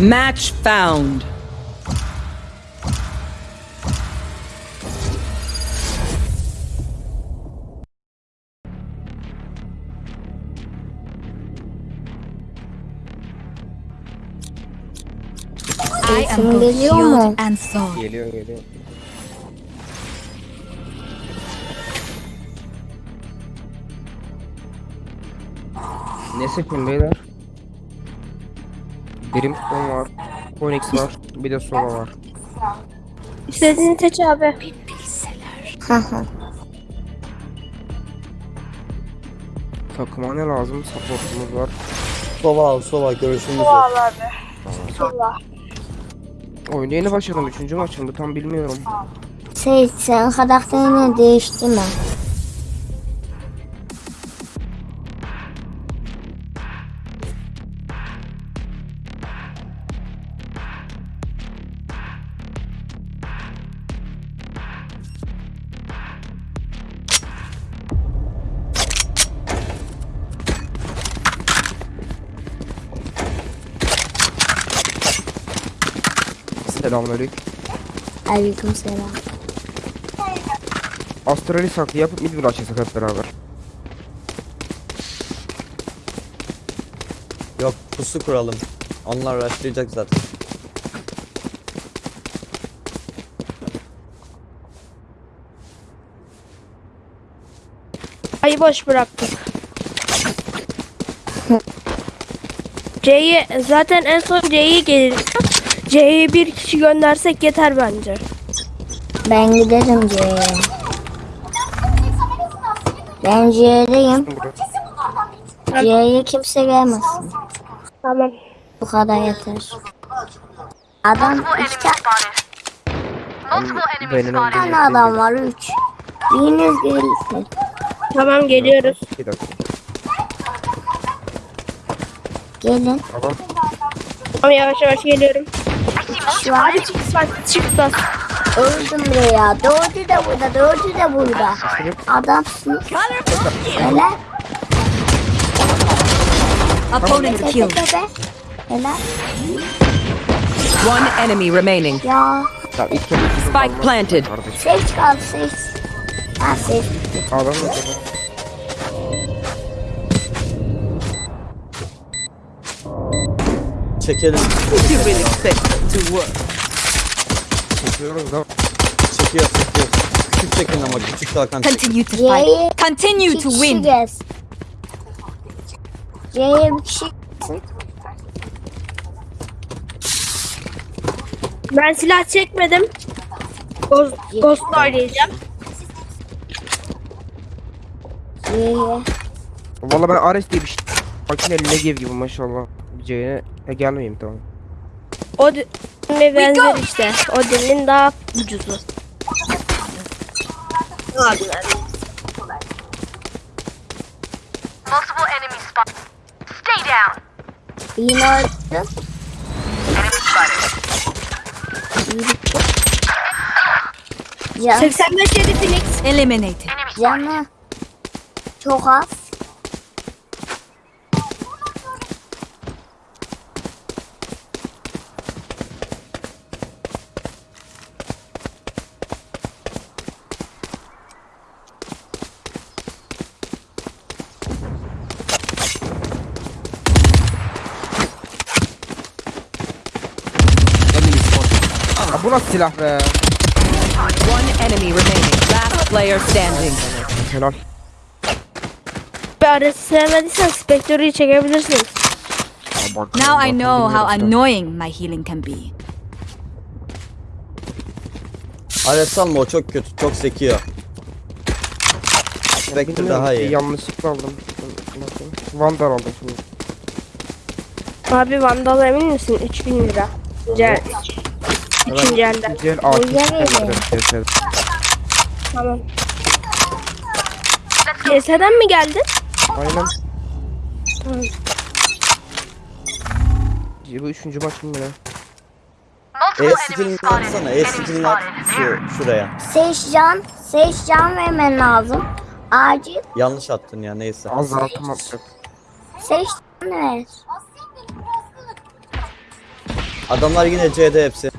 Match found. I am Sesim both geliyor mu? shield and sword. Geliyor geliyor. Ne seçeyim beyler? Brimstone var. Phoenix var. Bir de Sova var. İstediğini seç abi. Hı. Takıma ne lazım? Supportumuz var. Sova al sova görüşümüz yok. Al abi. Sola. Oyuna yeni başladım. Üçüncü maçım. Tam bilmiyorum. Seyit sen karakterini değiştirme. Selamünaleyküm. Aleyküm selam. Astral'i saklı yapıp mid açacak hep beraber. Yok pusu kuralım. Onlar rushlayacak zaten. Ayı boş bıraktık. C'yi zaten en son C'yi gelir. C'ye bir kişi göndersek yeter bence. Ben giderim C'ye. Ben C'deyim. C'ye kimse gelmesin. Tamam. Bu kadar yeter. Adam iki ta- Benim tane adam var üç. Biriniz gelsin. Tamam geliyoruz. Bir dakika. Gelin. Tamam. Tamam yavaş yavaş geliyorum. Şu an Hadi çık bak çık bas. öldüm buraya. Dördü de burada, dördü de burada. Adamsın. Helal. Opponent killed. Helal. One enemy remaining. Ya. Spike planted. Kaldı seç. Ha. Adam mı Çekelim. You really expect to work. Çekiyoruz da. Çekiyor çekiyor. Küçük çekin ama küçük çekin. Continue to fight. Continue to win. C'ye bir kişi. Ben silah çekmedim. Ghost, Ghost oynayacağım. Valla ben Ares diye bir şey. Makine Negev gibi maşallah. C'ye e, gelmeyeyim tamam. O ve benzer işte. O dilin daha ucuzu. Abi Multiple enemy spot. Stay down. Yine spotted. Can, 85 yedi Phoenix. Eliminated. Canı çok az. Ha bu nasıl silah be? One enemy remaining. Last player standing. Helal. Arası sevmediysen Spectre'yi çekebilirsin. Bak, Now I know how annoying my healing can be. Ares alma o çok kötü. Çok zeki o. Spectre daha iyi. Yanlışlıkla aldım. Vandal aldım şimdi. Abi Vandal emin misin? 3000 lira. Güzel. Üçüncü elden. Üçüncü el Tamam. CS'den mi geldin? Aynen. Tamam. Bu üçüncü maç mı ya? E-skill'ini e atsana. E-skill'ini at şu, şuraya. Seçcan, Seçcan vermen lazım. Acil. Yanlış attın ya neyse. Az altım attık. Seçcan ver. Adamlar yine CD hepsi.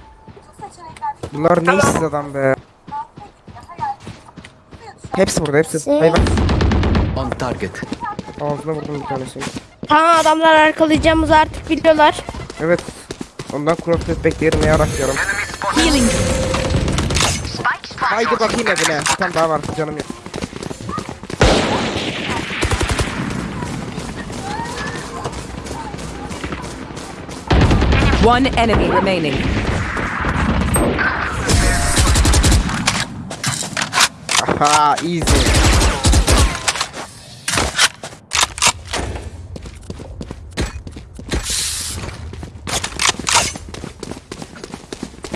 Bunlar ne işsiz adam be. Hepsi burada hepsi. Şey- Hayvan. On target. Ağzına vurdum bir tanesini. Tamam adamlar arkalayacağımızı artık biliyorlar. Evet. Ondan cross test bekleyelim ya diyorum. Healing. Haydi bakayım evine. Bir tane daha var canım yok. One enemy remaining. Aha easy.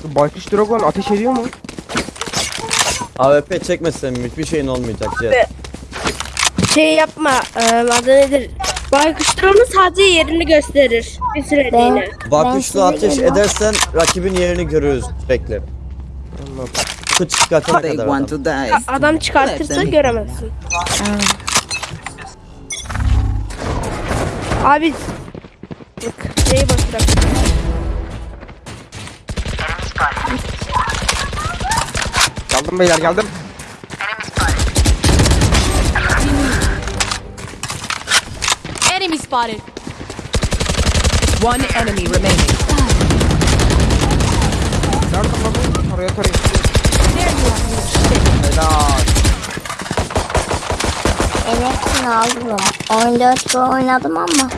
Bu Baykuş Dragon ateş ediyor mu? AWP çekmesen hiçbir şeyin olmayacak C. Şey yapma. E, adı nedir? Baykuşlarının sadece yerini gösterir. Bir süreliğine. Size ateş edersen rakibin yerini görürüz. Bekle. Anladım. Çıkartana kadar adam. çıkartırsa göremezsin. Abi C'yi boş bırak. Geldim beyler geldim. Enemy spotted. One enemy remaining. Nerede lan bu? Oraya tarayın. Helal. Hepsini aldım. 14 gol oynadım ama.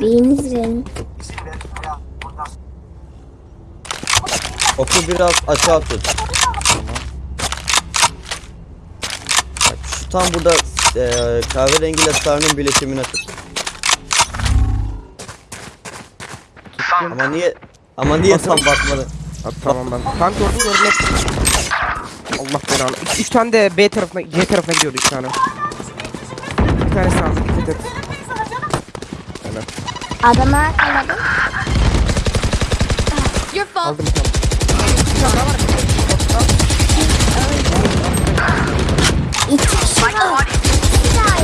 Biriniz verin. Oku biraz aşağı tut. Bak şu tam burada e, kahverengiyle sarının bileşimine tut. Ama niye ama niye tam bakmadın? Ha, tamam ben. Tam gördüm gördüm. Allah belanı. Üç, üç tane de B tarafına, C tarafına gidiyordu üç tane. Bir tanesi aldı dikkat et. Helal. Adamı yakaladım. Your fault. Aldım bir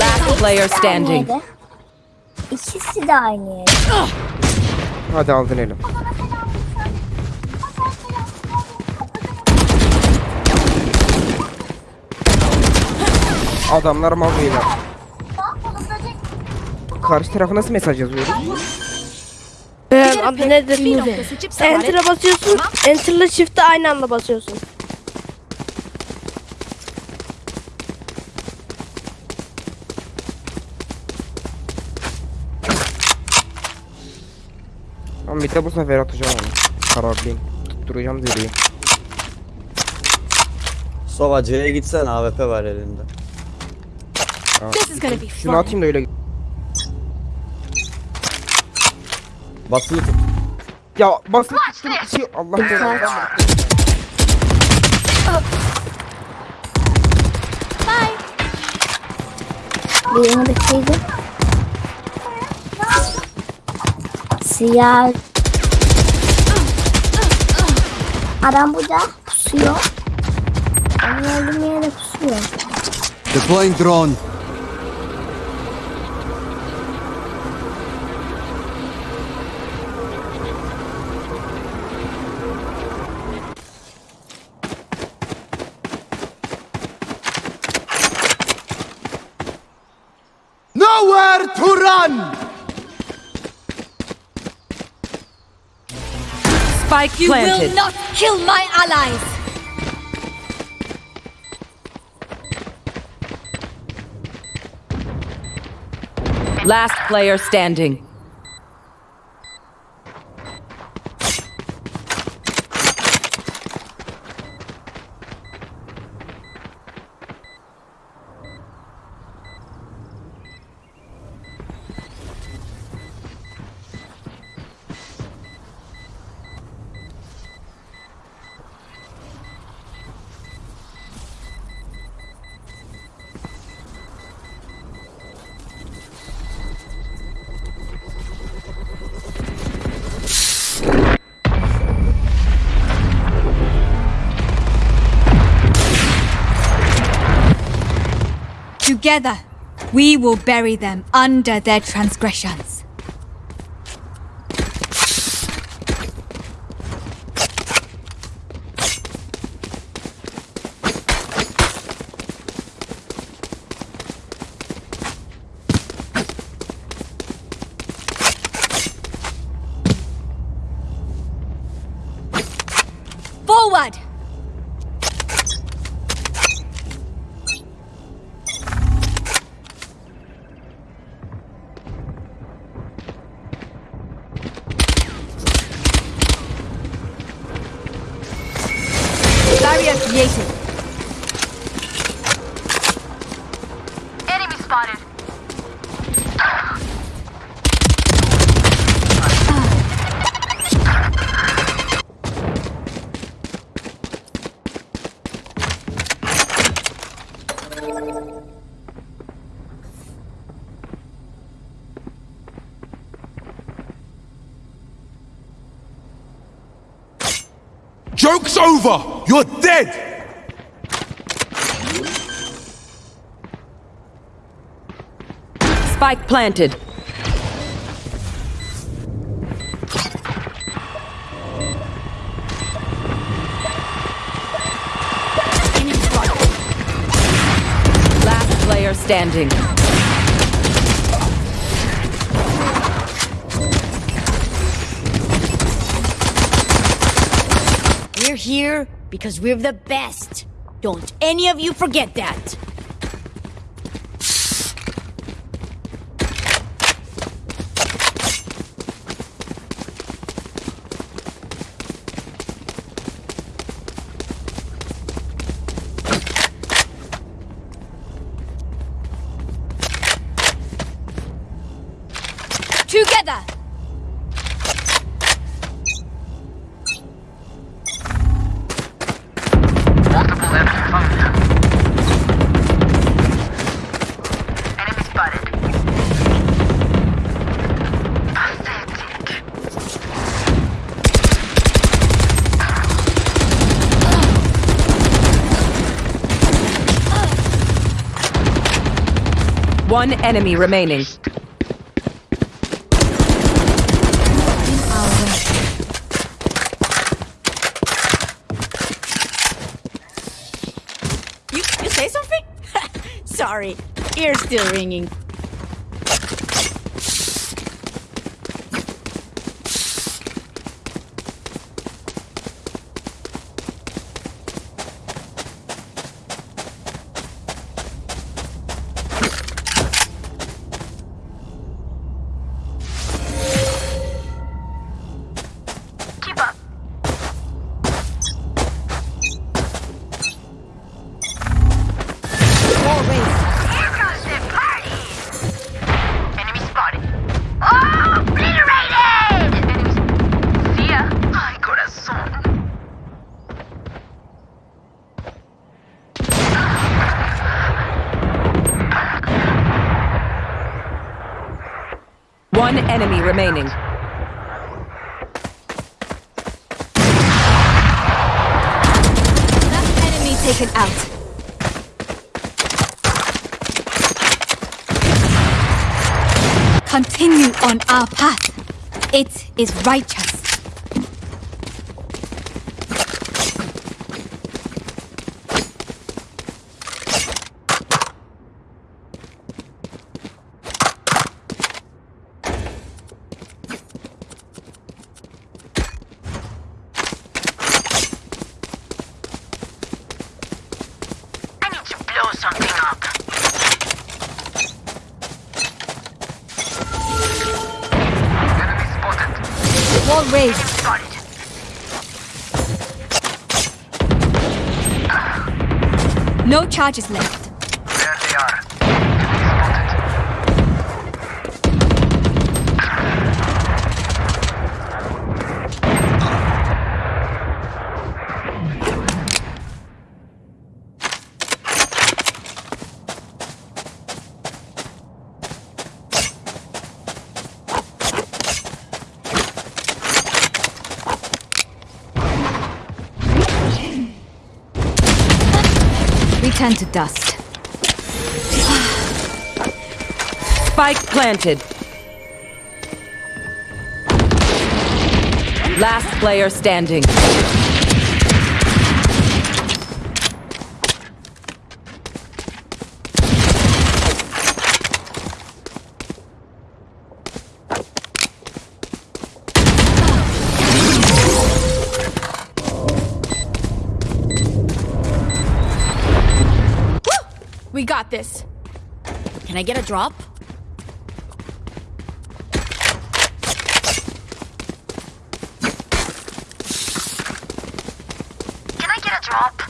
Last player standing. İkisi de aynı yerde. Hadi aldın elim. Adamlar mal beyler. Karşı tarafa nasıl mesaj yazıyoruz? Ee, adı nedir? Enter'a basıyorsun. Enter'la shift'e aynı anda basıyorsun. Bir de bu sefer atacağım onu. Kararlıyım. Tutturacağım zirveyi. Sova C'ye gitsen AWP var elinde. This is gonna be Şunu fun. atayım da öyle. Basılı tut. Ya basın tuttum. Şey, Allah belanı. Birini bitirdim. Siyah. Adam burada pusuyor. Yere pusuyor. Deploying drone. Nowhere to run! Spike You will not kill my allies. Last player standing. Together, we will bury them under their transgressions. Over! You're dead! Spike planted. Last player standing. Here because we're the best. Don't any of you forget that. One enemy remaining. You, you say something? Sorry, ear's still ringing. Remaining. Last enemy taken out. Continue on our path. It is righteous. I need to blow something up. Enemy spotted. Wall raised. No charges left. turn to dust. Spike planted. Last player standing. Got this. Can I get a drop? Can I get a drop?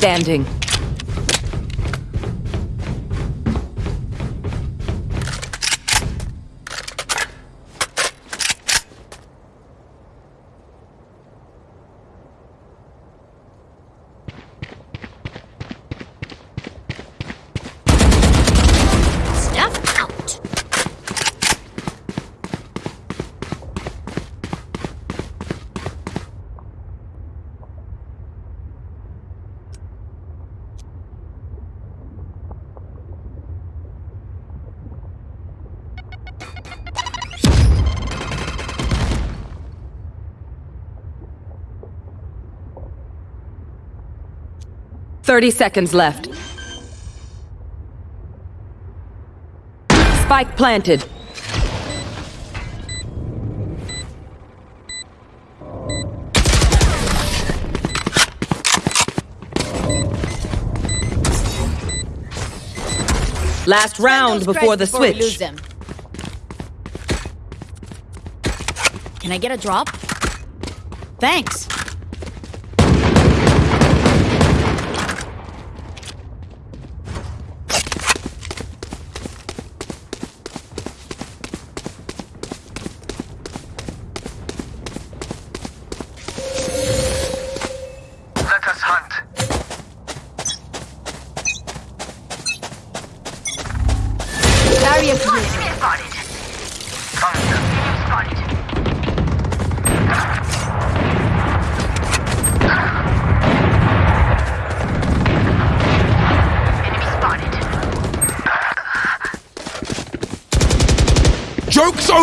Standing. 30 seconds left. Spike planted. Last round before the before switch. Can I get a drop? Thanks.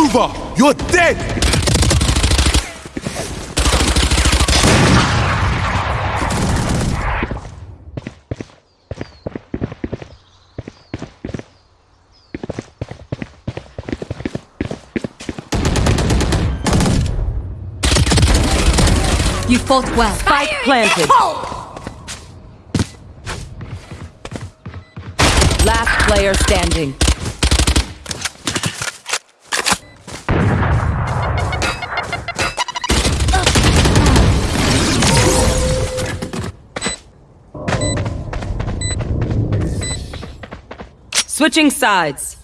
Joke's over! You're dead! You fought well. Spike planted. Last player standing. Switching sides.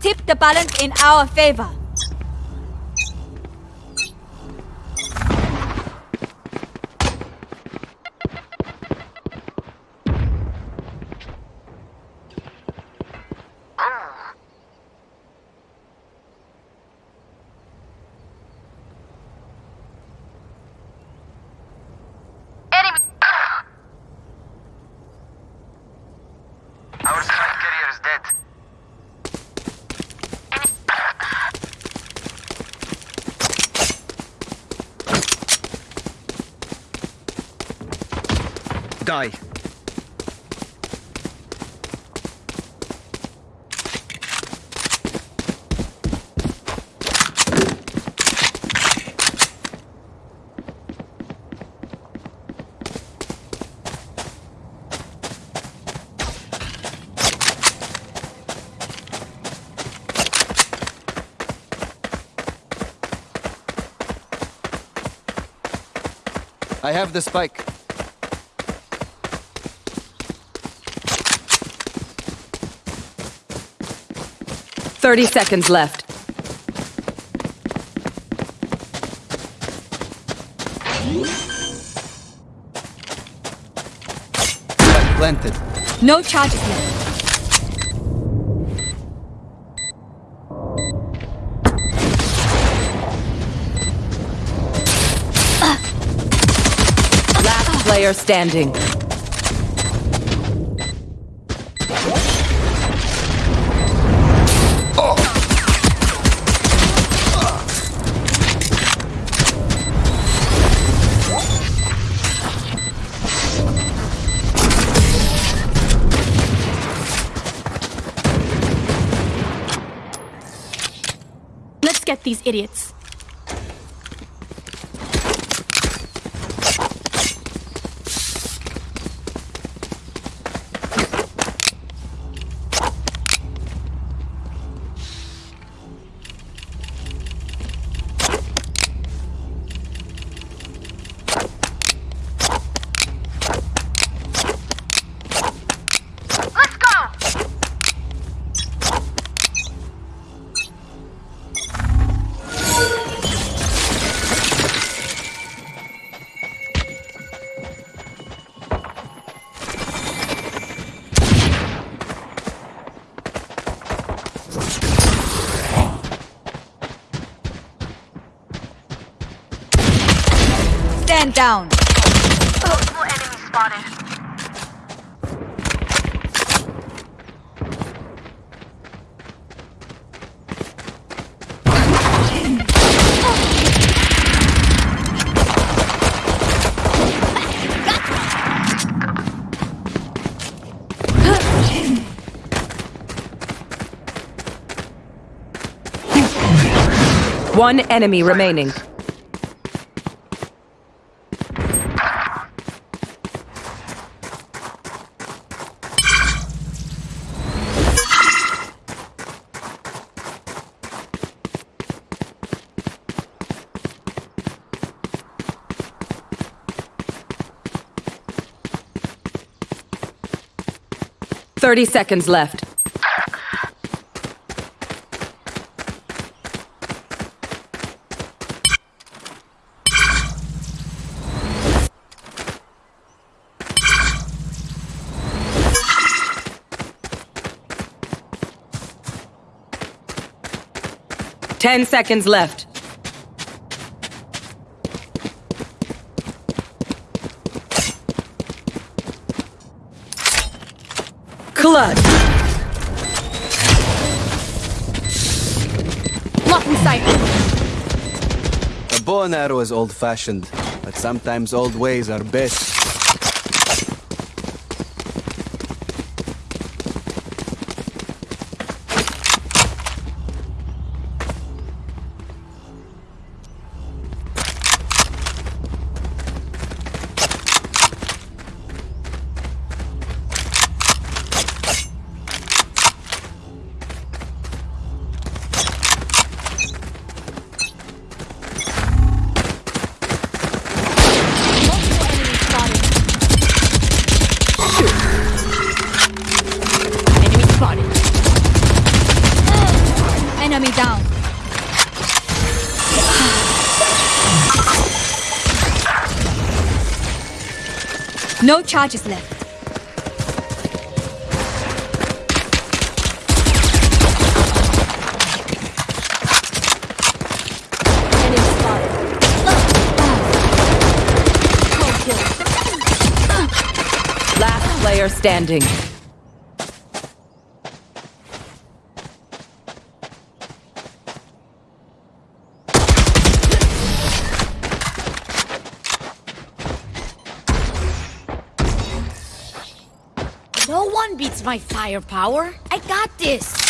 Tip the balance in our favor. Die. I have the spike. Thirty seconds left. Planted. No charges left. Last player standing. These idiots. One enemy remaining. Thirty seconds left. Ten seconds left. Clutch. Blocking sight. A bow and arrow is old fashioned, but sometimes old ways are best. No charges left. Last player standing. My firepower. I got this.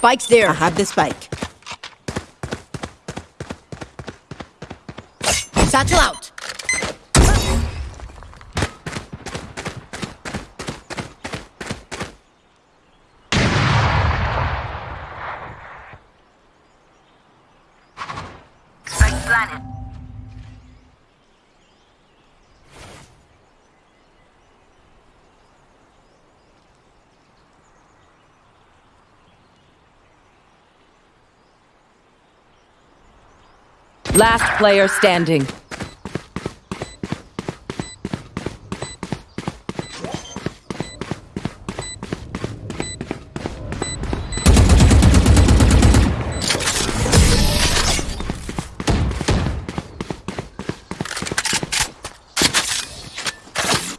Spike's there. I have the spike. Satchel out. Spike planted. Last player standing.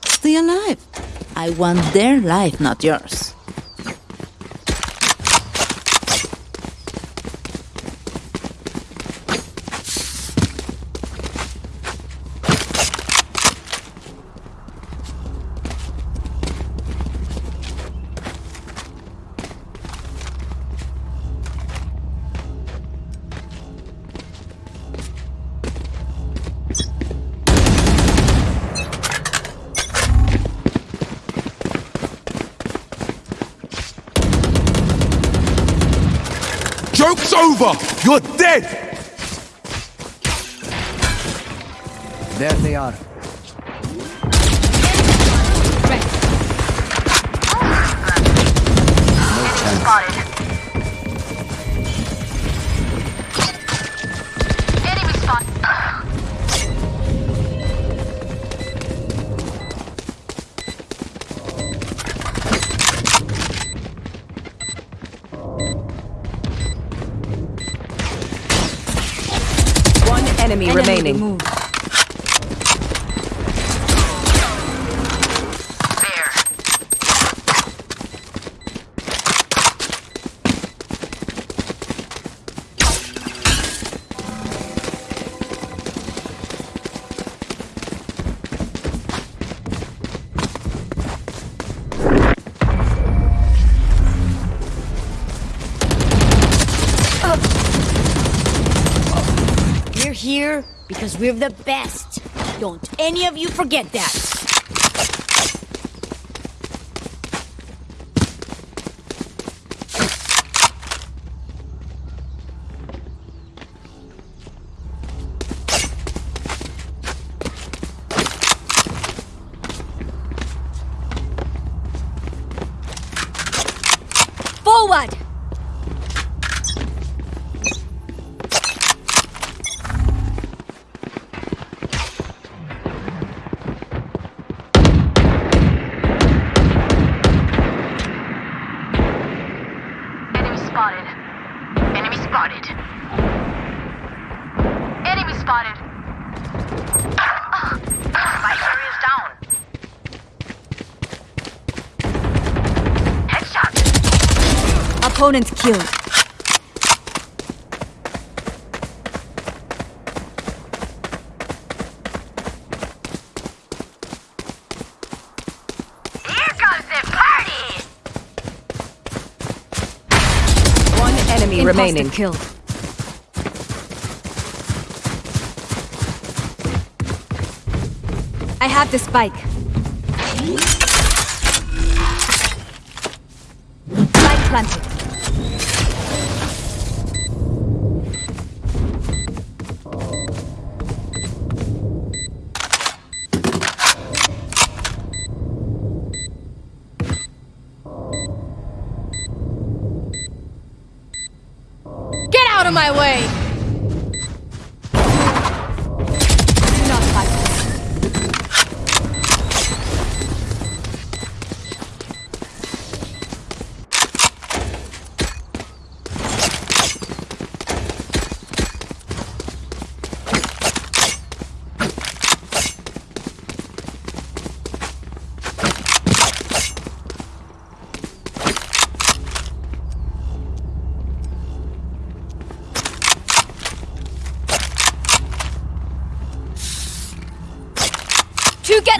Stay alive. I want their life, not yours. We're the best. Don't any of you forget that. Opponent killed. Here comes the party. remaining. kill. I have the spike. Spike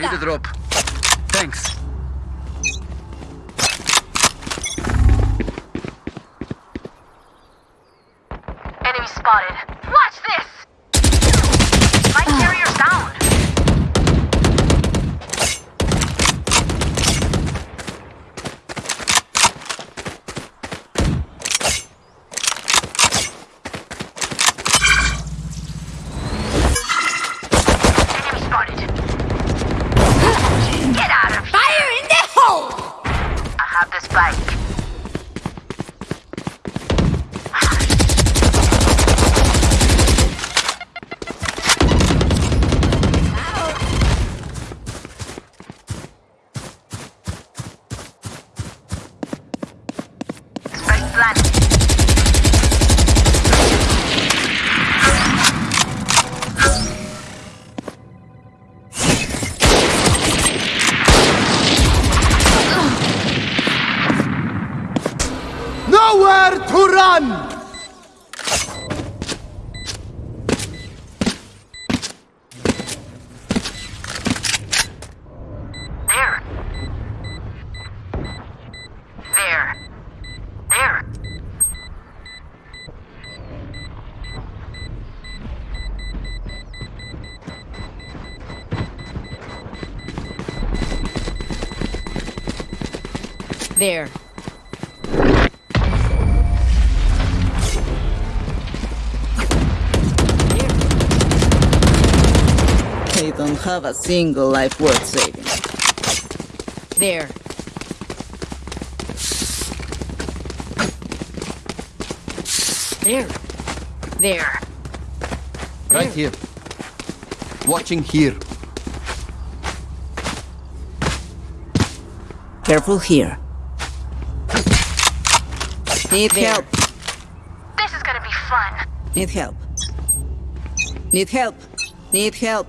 Need a drop. Thanks. Nowhere to run! There. There. There. There. Have a single life worth saving. There. There. There. Right here. Watching here. Careful here. Need There. help. This is gonna be fun. Need help. Need help. Need help.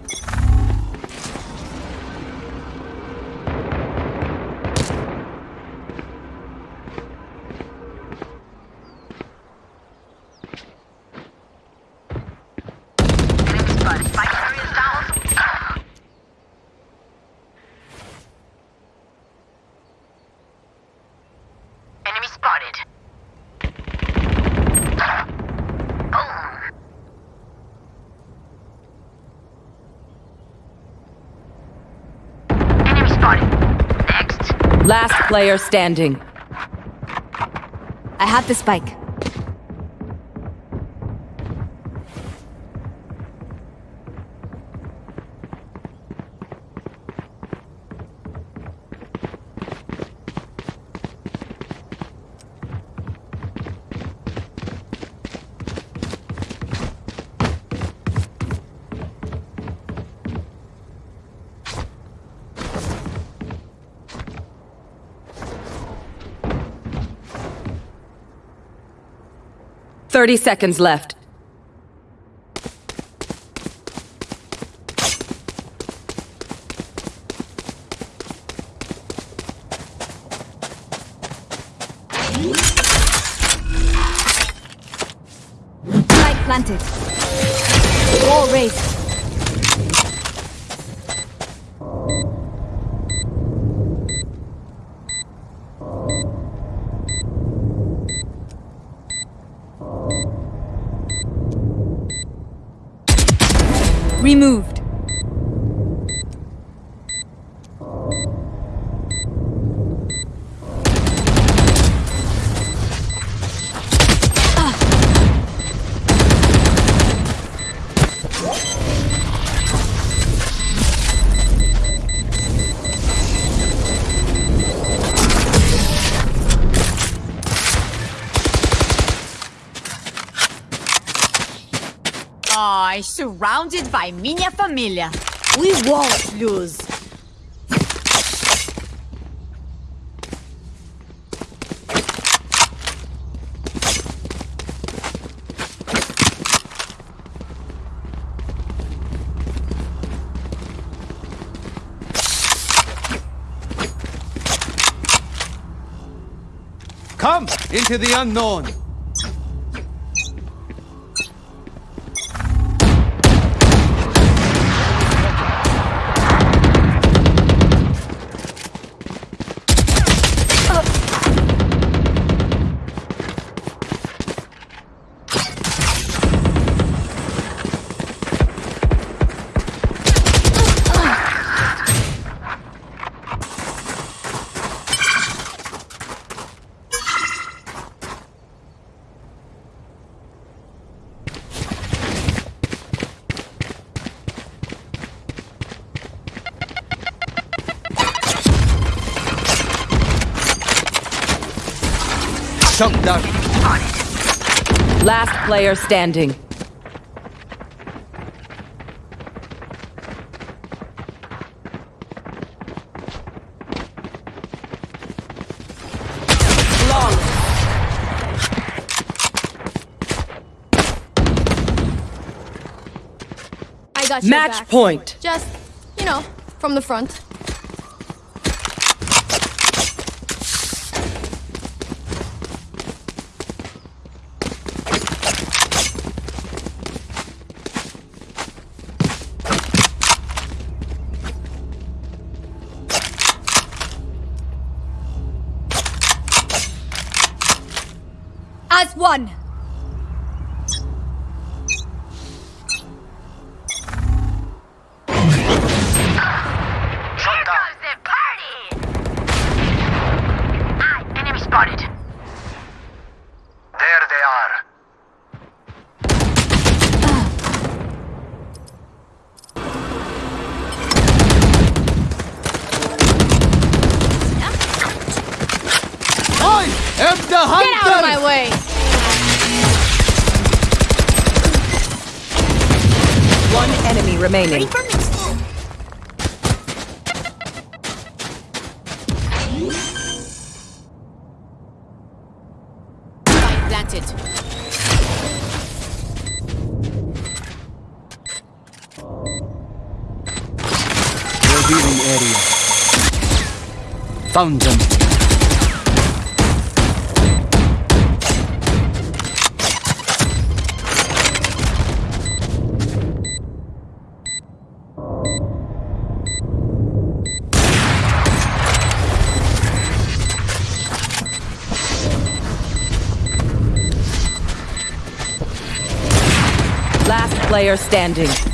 Enemy spotted. Boom. Enemy spotted. Next. Last player standing. I have the spike. Thirty seconds left. Removed. Surrounded by minha família. We won't lose. Come into the unknown. Shut down. Last player standing. I Match back. point. Just, you know, from the front. on! Remaining. Planted. Revealing area. Found them. Standing.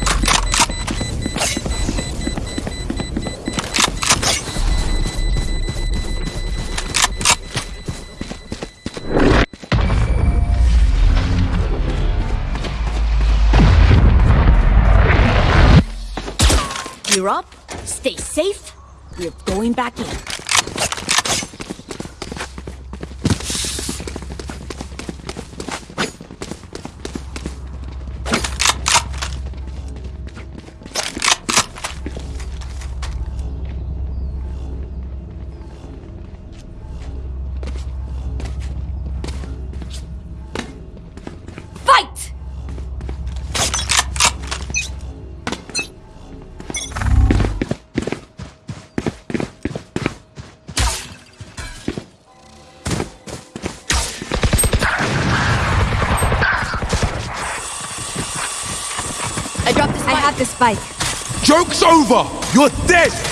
The spike. Joke's over! You're dead!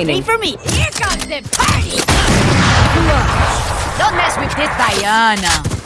Remaining. Wait for me. Here comes the party. Don't mess with this Diana.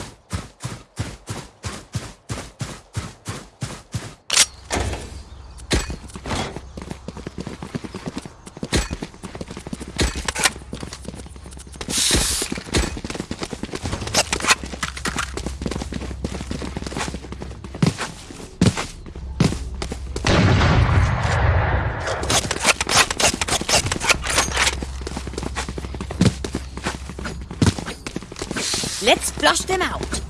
Flush them out.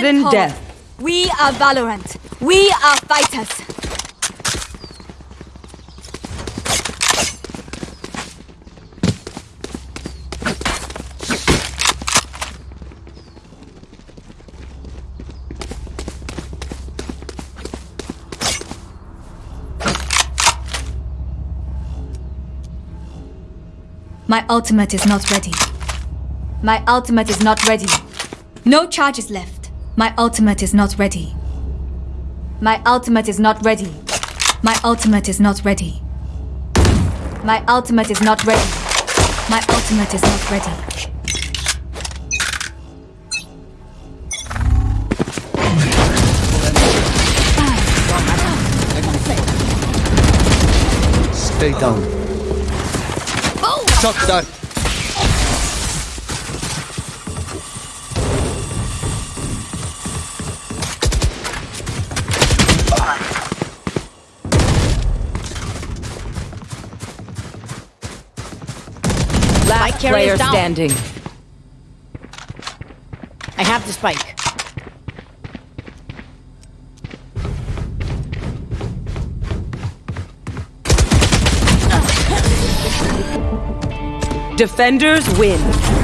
Sudden tall. death. We are Valorant. We are fighters. My ultimate is not ready. My ultimate is not ready. No charges left. My ultimate is not ready. My ultimate is not ready. My ultimate is not ready. My ultimate is not ready. My ultimate is not ready. Stay down. Shock dart. Last player standing. I have the spike. Defenders win.